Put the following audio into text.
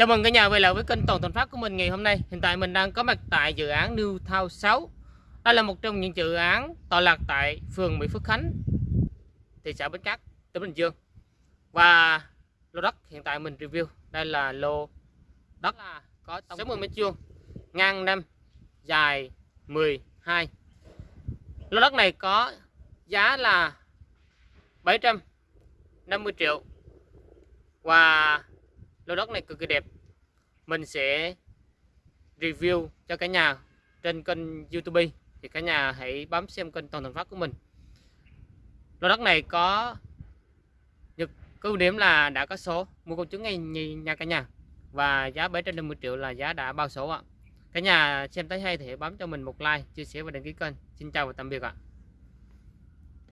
Chào mừng cả nhà quay lại với kênh Toàn Thành Phát của mình ngày hôm nay. Hiện tại mình đang có mặt tại dự án New Town 6. Đây là một trong những dự án tọa lạc tại phường Mỹ Phước Khánh, thị xã Bến Cát, tỉnh Bình Dương. Và lô đất hiện tại mình review đây là lô đất là có 60 mét vuông, ngang 5, dài 12. Lô đất này có giá là 750 triệu và lô đất này cực kỳ đẹp. Mình sẽ review cho cả nhà trên kênh youtube. Thì cả nhà hãy bấm xem kênh toàn thành phát của mình. Lô đất này có được ưu điểm là đã có số. Mua công chứng ngay nhà cả nhà. Và giá 750 triệu là giá đã bao số ạ. Cả nhà xem thấy hay thì hãy bấm cho mình một like, chia sẻ và đăng ký kênh. Xin chào và tạm biệt ạ.